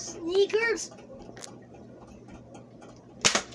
sneakers.